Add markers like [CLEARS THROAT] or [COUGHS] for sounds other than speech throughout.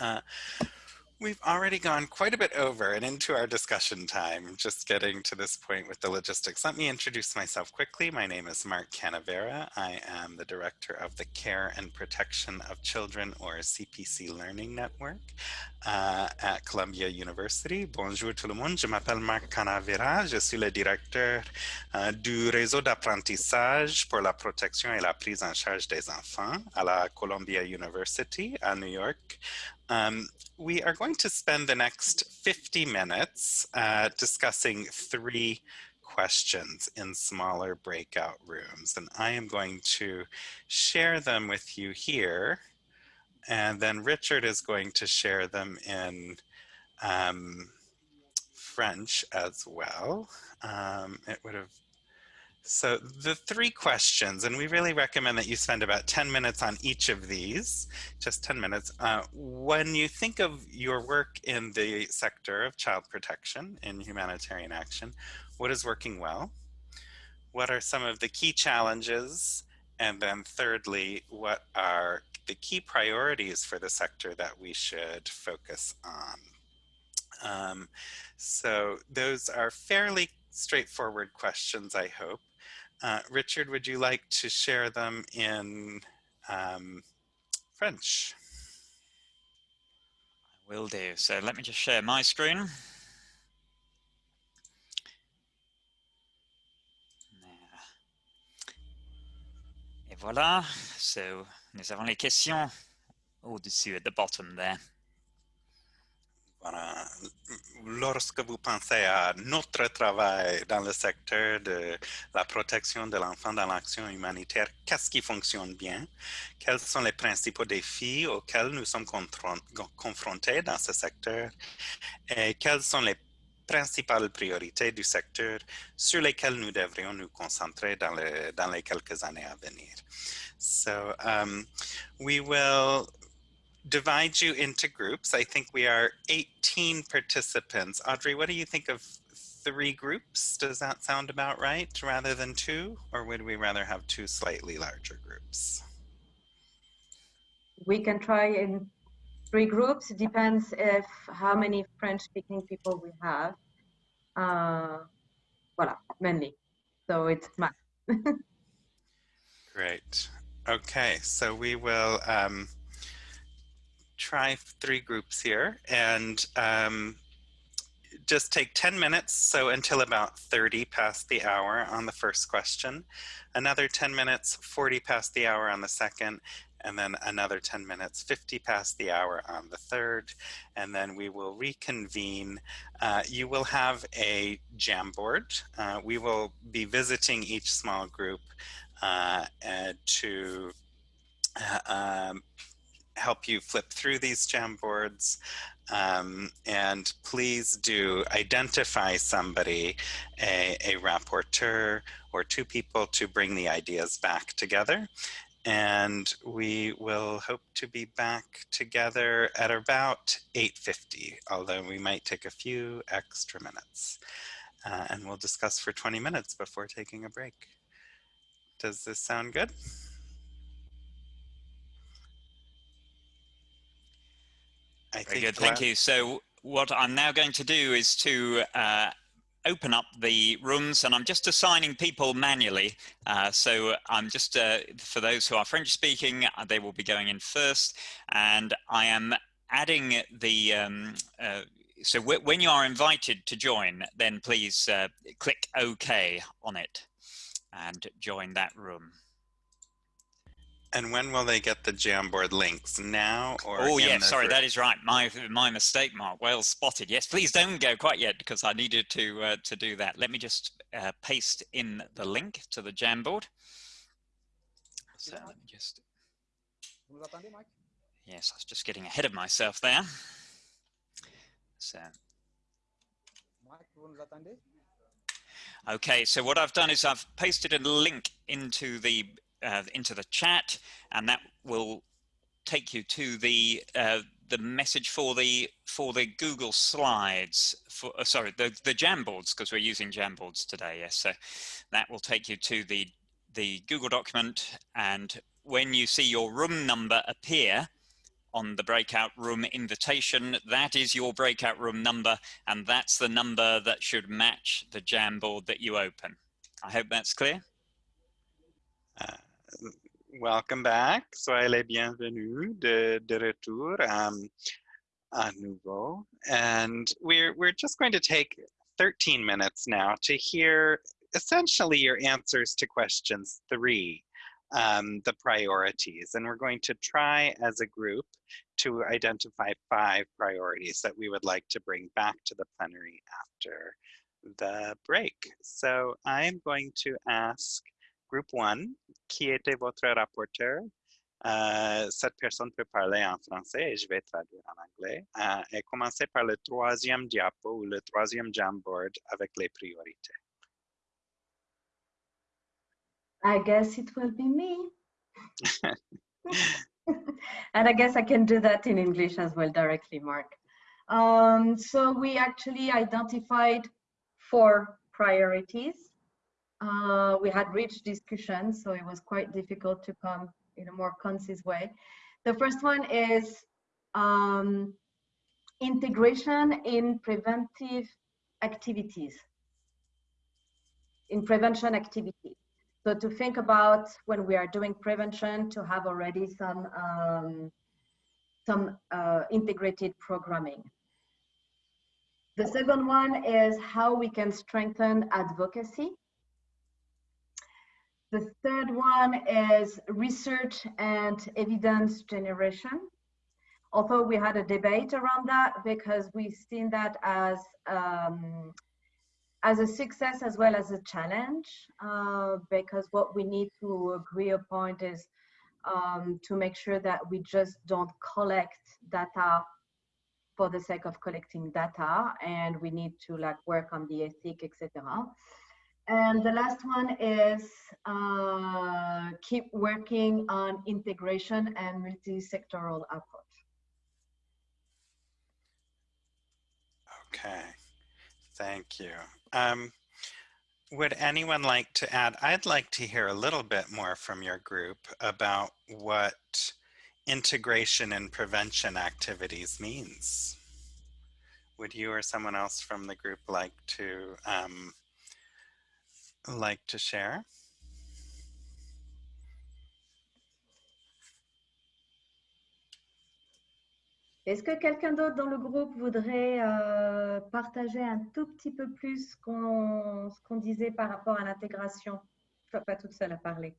Uh, We've already gone quite a bit over and into our discussion time, just getting to this point with the logistics. Let me introduce myself quickly. My name is Mark Canavera. I am the director of the Care and Protection of Children or CPC Learning Network uh, at Columbia University. Bonjour tout le monde, je m'appelle Mark Canavera. Je suis le directeur uh, du réseau d'apprentissage pour la protection et la prise en charge des enfants à la Columbia University à New York. Um, we are going to spend the next 50 minutes uh, discussing three questions in smaller breakout rooms. And I am going to share them with you here. And then Richard is going to share them in um, French as well. Um, it would have so the three questions, and we really recommend that you spend about 10 minutes on each of these, just 10 minutes. Uh, when you think of your work in the sector of child protection and humanitarian action, what is working well? What are some of the key challenges? And then thirdly, what are the key priorities for the sector that we should focus on? Um, so those are fairly straightforward questions, I hope. Uh, Richard, would you like to share them in um, French? I will do. So let me just share my screen. Et voilà, so nous avons les questions au-dessus, at the bottom there. Lorsque vous pensez à notre travail dans le secteur de la protection de l'enfant dans l'action humanitaire, qu'est-ce qui fonctionne bien? Quels sont les principaux défis auxquels nous sommes confrontés dans ce secteur? Et quelles sont les principales priorités du secteur sur lesquelles nous devrions nous concentrer dans les quelques années à venir? So um, we will divide you into groups. I think we are 18 participants. Audrey, what do you think of three groups? Does that sound about right rather than two? Or would we rather have two slightly larger groups? We can try in three groups. It depends if how many French speaking people we have. Uh, voilà, mainly. So it's math. [LAUGHS] Great. Okay, so we will um, try three groups here and um, just take 10 minutes, so until about 30 past the hour on the first question, another 10 minutes, 40 past the hour on the second, and then another 10 minutes, 50 past the hour on the third, and then we will reconvene. Uh, you will have a Jamboard. Uh, we will be visiting each small group uh, to uh, um, help you flip through these Jamboards. Um, and please do identify somebody, a, a rapporteur or two people to bring the ideas back together. And we will hope to be back together at about 8.50, although we might take a few extra minutes. Uh, and we'll discuss for 20 minutes before taking a break. Does this sound good? I Very good, thank you. So what I'm now going to do is to uh, open up the rooms and I'm just assigning people manually. Uh, so I'm just, uh, for those who are French speaking, uh, they will be going in first and I am adding the, um, uh, so when you are invited to join, then please uh, click OK on it and join that room. And when will they get the Jamboard links? Now or? Oh yeah, sorry, that is right. My my mistake, Mark. Well spotted. Yes, please don't go quite yet because I needed to uh, to do that. Let me just uh, paste in the link to the Jamboard. So let me just. Yes, I was just getting ahead of myself there. So. Okay, so what I've done is I've pasted a link into the uh, into the chat and that will take you to the uh, the message for the for the Google Slides for uh, sorry the the Jamboards because we're using Jamboards today yes so that will take you to the the Google document and when you see your room number appear on the breakout room invitation. That is your breakout room number, and that's the number that should match the Jamboard that you open. I hope that's clear. Uh, welcome back. Soyez les bienvenus de, de retour um, à nouveau. And we're, we're just going to take 13 minutes now to hear essentially your answers to questions three, um, the priorities. And we're going to try as a group to identify five priorities that we would like to bring back to the plenary after the break. So I'm going to ask group one, qui était votre rapporteur? Euh, cette personne peut parler en français et je vais traduire en anglais. Euh, et commencer par le troisième diapo ou le troisième Jamboard avec les priorités. I guess it will be me. [LAUGHS] and I guess I can do that in English as well directly, Mark. Um, so we actually identified four priorities. Uh, we had rich discussions, so it was quite difficult to come in a more concise way. The first one is um, integration in preventive activities, in prevention activities. So to think about when we are doing prevention to have already some um, some uh, integrated programming. The second one is how we can strengthen advocacy. The third one is research and evidence generation. Although we had a debate around that because we've seen that as um, as a success as well as a challenge uh, because what we need to agree upon is um, to make sure that we just don't collect data for the sake of collecting data and we need to like work on the ethic etc and the last one is uh, keep working on integration and multi-sectoral approach okay thank you um, would anyone like to add? I'd like to hear a little bit more from your group about what integration and prevention activities means. Would you or someone else from the group like to um, like to share? Est-ce que quelqu'un d'autre dans le groupe voudrait euh, partager un tout petit peu plus ce qu'on disait par rapport à l'intégration? Je ne suis pas toute seule à parler.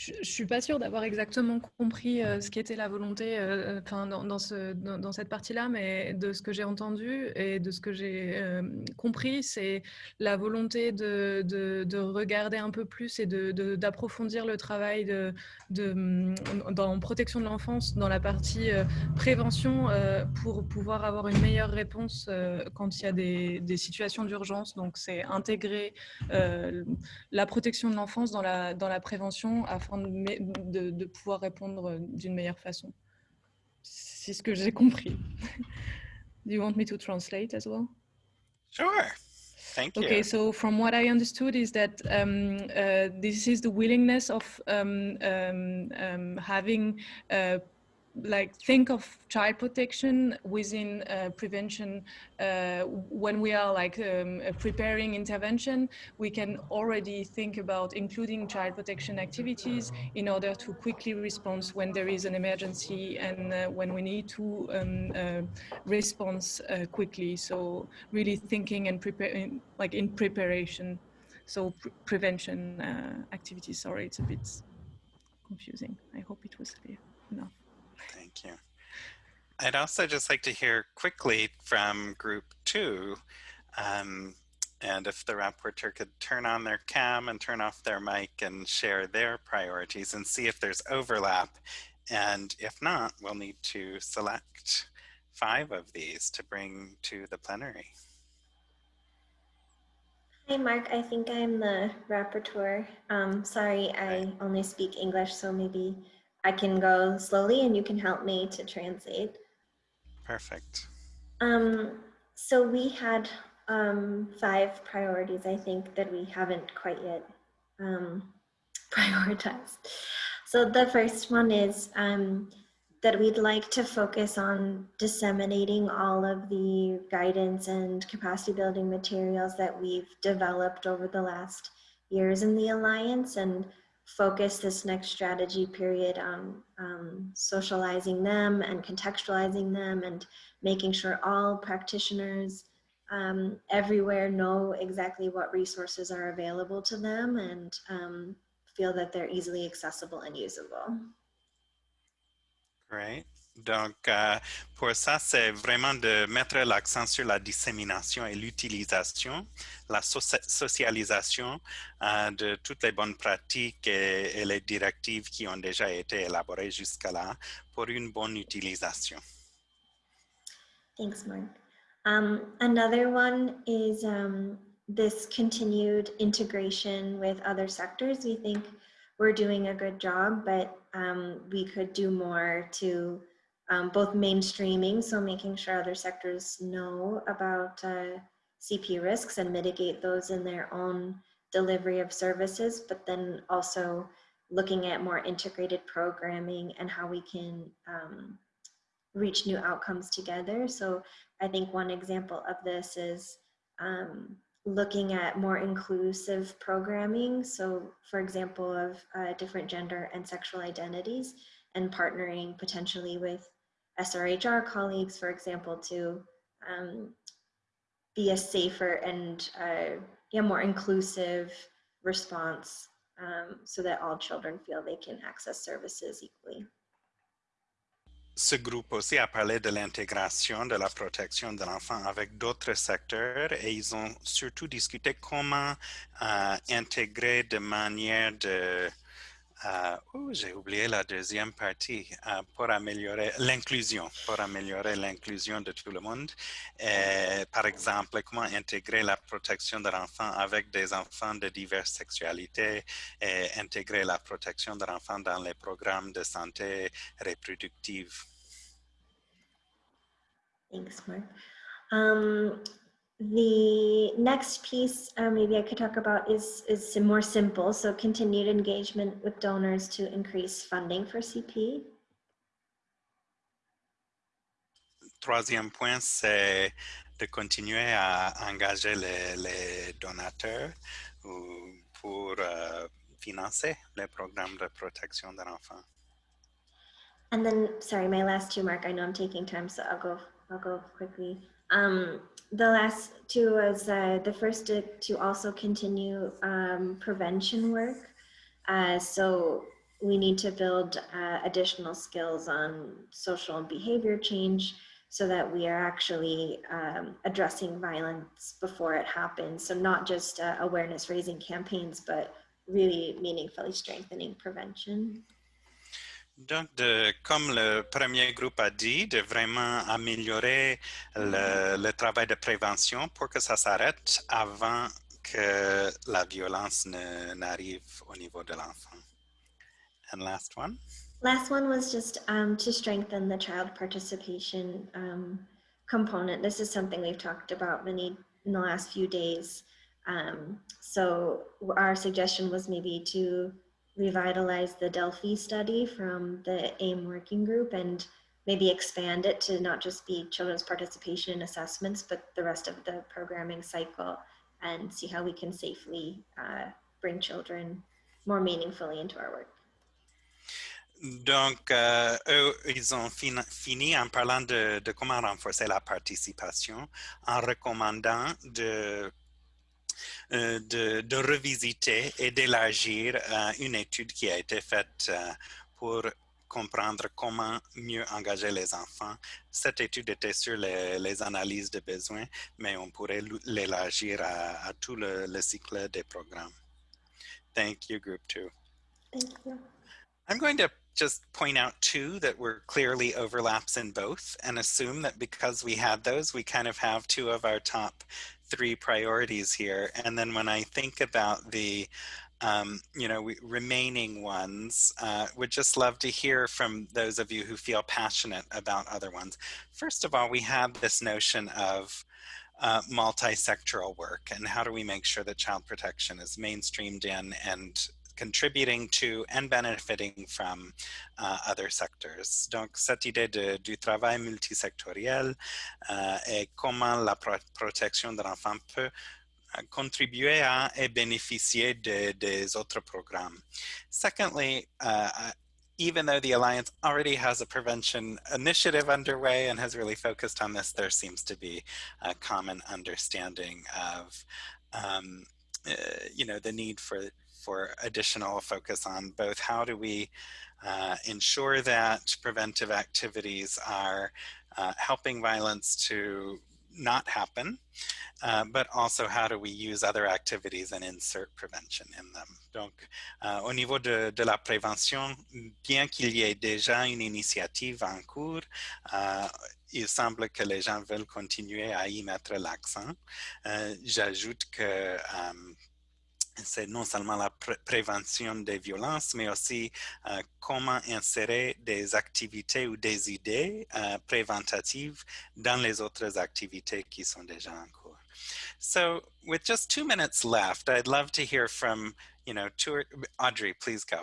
Je ne suis pas sûre d'avoir exactement compris euh, ce qu'était la volonté euh, enfin, dans, dans, ce, dans, cette partie-là, mais de ce que j'ai entendu et de ce que j'ai euh, compris, c'est la volonté de, de, de, regarder un peu plus et d'approfondir le travail de, de, dans protection de l'enfance, dans la partie prévention, pour pouvoir avoir une meilleure réponse quand il y a des, des situations d'urgence. Donc, c'est intégrer la protection de l'enfance dans la, dans la prévention afin de, de pouvoir répondre d'une meilleure façon. C'est ce que j'ai compris. [LAUGHS] Do you want me to translate as well? Sure. Thank you. Okay, so from what I understood is that um, uh, this is the willingness of um, um, um having uh, like think of child protection within uh, prevention uh, when we are like um, preparing intervention we can already think about including child protection activities in order to quickly respond when there is an emergency and uh, when we need to um, uh, respond uh, quickly. So really thinking and preparing like in preparation. So pre prevention uh, activities. Sorry it's a bit confusing. I hope it was clear enough Thank you. I'd also just like to hear quickly from group two, um, and if the rapporteur could turn on their cam and turn off their mic and share their priorities and see if there's overlap. And if not, we'll need to select five of these to bring to the plenary. Hi, Mark. I think I'm the rapporteur. Um, sorry, I only speak English, so maybe I can go slowly and you can help me to translate. Perfect. Um, so we had um, five priorities, I think, that we haven't quite yet um, [LAUGHS] prioritize. So the first one is um, that we'd like to focus on disseminating all of the guidance and capacity building materials that we've developed over the last years in the Alliance and focus this next strategy period on um, socializing them and contextualizing them and making sure all practitioners um, everywhere know exactly what resources are available to them and um, feel that they're easily accessible and usable. Great. Donc, euh, pour ça, c'est vraiment de mettre l'accent sur la dissémination et l'utilisation, la so socialisation euh, de toutes les bonnes pratiques et, les directives qui ont déjà été élaborées jusqu'à là pour une bonne utilisation. Thanks, Mark. Um, another one is um, this continued integration with other sectors. We think we're doing a good job, but um, we could do more to um, both mainstreaming, so making sure other sectors know about uh, CP risks and mitigate those in their own delivery of services, but then also looking at more integrated programming and how we can um, reach new outcomes together. So I think one example of this is um, looking at more inclusive programming. So for example, of uh, different gender and sexual identities and partnering potentially with SRHR colleagues, for example, to um, be a safer and uh, yeah, more inclusive response um, so that all children feel they can access services equally. Ce groupe aussi a parlé de l'intégration de la protection de l'enfant avec d'autres secteurs et ils ont surtout discuté comment euh, intégrer de manière de Uh, j'ai oublié la deuxième partie uh, pour améliorer l'inclusion, pour améliorer l'inclusion de tout le monde. Et, par exemple, comment intégrer la protection de l'enfant avec des enfants de diverses sexualités et intégrer la protection de l'enfant dans les programmes de santé reproductive? Um, The next piece uh, maybe I could talk about is, is more simple. So continued engagement with donors to increase funding for CP. Troisième point, c'est de continuer à engager les, les donateurs pour uh, financer les programmes de protection de l'enfant. And then, sorry, my last two, Mark, I know I'm taking time, so I'll go, I'll go quickly. Um, the last two was uh, the first to, to also continue um, prevention work. Uh, so we need to build uh, additional skills on social and behavior change so that we are actually um, addressing violence before it happens. So not just uh, awareness raising campaigns, but really meaningfully strengthening prevention. Donc, de, comme le premier groupe a dit, de vraiment améliorer le, travail de prévention pour que ça s'arrête avant que la violence n'arrive au niveau de l'enfant. And last one? Last one was just um, to strengthen the child participation um, component. This is something we've talked about many in the last few days. Um, so our suggestion was maybe to revitalize the Delphi study from the AIM working group and maybe expand it to not just be children's participation in assessments, but the rest of the programming cycle and see how we can safely uh, bring children more meaningfully into our work. Donc, euh, eux, ils ont fin fini en parlant de, de, comment renforcer la participation en recommandant de de, de, revisiter et d'élargir euh, une étude qui a été faite euh, pour comprendre comment mieux engager les enfants. Cette étude était sur les, les analyses de besoins, mais on pourrait l'élargir à, à, tout le, le, cycle des programmes. Thank you, group two. Thank you. I'm going to just point out two that were clearly overlaps in both and assume that because we had those, we kind of have two of our top three priorities here. And then when I think about the um, you know, we, remaining ones, uh, would just love to hear from those of you who feel passionate about other ones. First of all, we have this notion of uh, multi-sectoral work and how do we make sure that child protection is mainstreamed in and contributing to and benefiting from uh, other sectors. Donc, cette idée de, du travail multisectoriel euh, et comment la pro protection de l'enfant peut uh, contribuer à et bénéficier de, des autres programmes. Secondly, uh, even though the Alliance already has a prevention initiative underway and has really focused on this, there seems to be a common understanding of, um, uh, you know, the need for, for additional focus on both how do we uh, ensure that preventive activities are uh, helping violence to not happen, uh, but also how do we use other activities and insert prevention in them. Donc, uh, au niveau de, de la prévention, bien qu'il y ait déjà une initiative en cours, uh, il semble que les gens veulent continuer à y mettre l'accent. Euh, j'ajoute que um, c'est non seulement la pr prévention des violences, mais aussi euh, comment insérer des activités ou des idées euh, préventatives dans les autres activités qui sont déjà en cours. So with just two minutes left, I'd love to hear from, you know, two, Audrey, please go.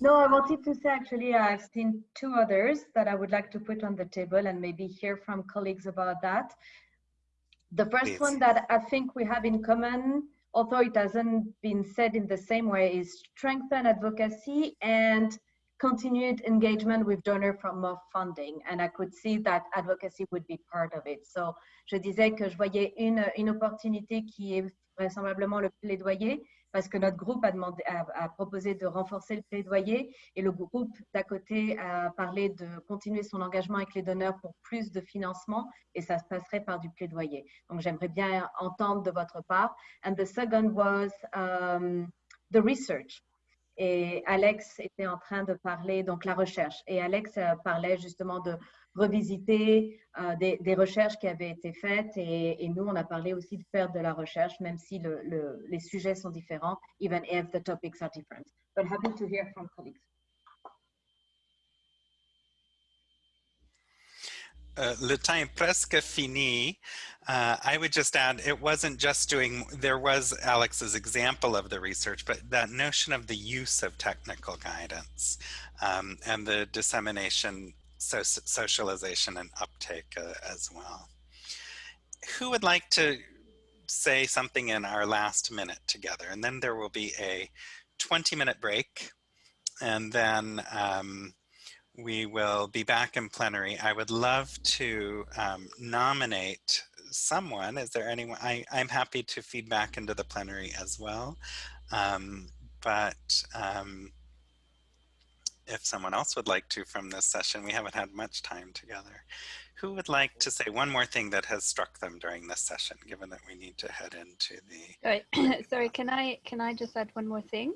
No, I wanted to say actually I've seen two others that I would like to put on the table and maybe hear from colleagues about that. The first Please. one that I think we have in common although it hasn't been said in the same way, is strengthen advocacy and continued engagement with donor from more funding. And I could see that advocacy would be part of it. So, je disais que je voyais une, une opportunité qui est vraisemblablement le plaidoyer, parce que notre groupe a, demandé, a, proposé de renforcer le plaidoyer et le groupe d'à côté a parlé de continuer son engagement avec les donneurs pour plus de financement et ça se passerait par du plaidoyer. Donc j'aimerais bien entendre de votre part. And the second was um, the research. Et Alex était en train de parler, donc la recherche. Et Alex euh, parlait justement de revisiter euh, des, recherches qui avaient été faites et, nous, on a parlé aussi de faire de la recherche, même si le, le, les sujets sont différents, even if the topics are different. But happy to hear from colleagues. Uh, le temps est presque fini. Uh, I would just add, it wasn't just doing, there was Alex's example of the research, but that notion of the use of technical guidance um, and the dissemination so socialization and uptake uh, as well. Who would like to say something in our last minute together? And then there will be a 20 minute break and then um, we will be back in plenary. I would love to um, nominate someone. Is there anyone? I, I'm happy to feed back into the plenary as well. Um, but um, if someone else would like to from this session, we haven't had much time together. Who would like to say one more thing that has struck them during this session, given that we need to head into the... Sorry, [COUGHS] Sorry can I can I just add one more thing?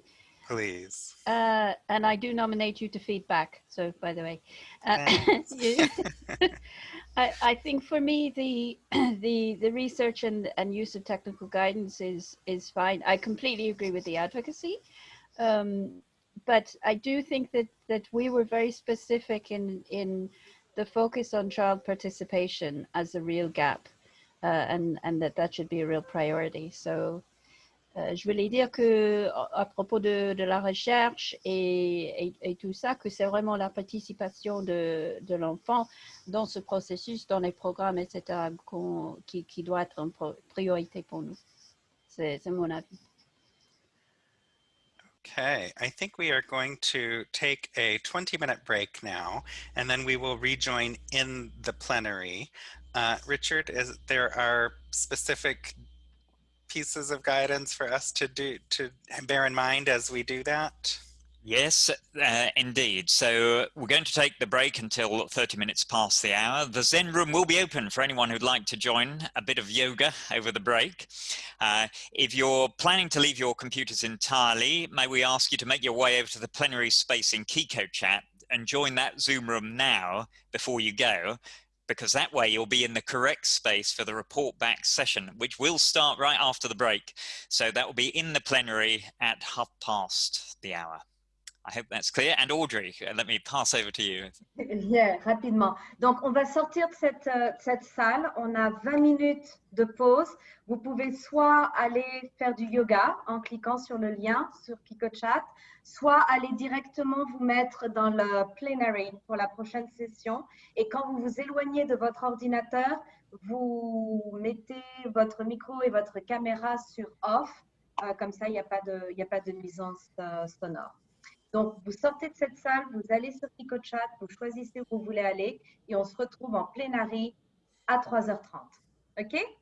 Please. Uh, and I do nominate you to feedback. So, by the way, uh, [LAUGHS] [LAUGHS] I, I think for me the [CLEARS THROAT] the the research and and use of technical guidance is is fine. I completely agree with the advocacy. Um, but I do think that that we were very specific in in the focus on child participation as a real gap, uh, and and that that should be a real priority. So. Uh, je voulais dire que à propos de, de la recherche et, et, et, tout ça, que c'est vraiment la participation de, de l'enfant dans ce processus, dans les programmes, etc., qui, qui doit être une priorité pour nous. C'est mon avis. Okay, I think we are going to take a 20 minute break now, and then we will rejoin in the plenary. Uh, Richard, is there are specific pieces of guidance for us to do to bear in mind as we do that? Yes, uh, indeed. So we're going to take the break until 30 minutes past the hour. The Zen room will be open for anyone who'd like to join a bit of yoga over the break. Uh, if you're planning to leave your computers entirely, may we ask you to make your way over to the plenary space in Kiko chat and join that Zoom room now before you go, because that way you'll be in the correct space for the report back session, which will start right after the break. So that will be in the plenary at half past the hour. I hope that's clear. And Audrey, uh, let me pass over to you. [LAUGHS] Yeah, rapidement. Donc, on va sortir de cette, euh, cette salle. On a 20 minutes de pause. Vous pouvez soit aller faire du yoga en cliquant sur le lien sur PicoChat, soit aller directement vous mettre dans le plenary pour la prochaine session. Et quand vous vous éloignez de votre ordinateur, vous mettez votre micro et votre caméra sur off. Euh, comme ça, il n'y a, pas de, a pas de nuisance euh, sonore. Donc, vous sortez de cette salle, vous allez sur PicoChat, vous choisissez où vous voulez aller et on se retrouve en plénarie à 3h30. OK?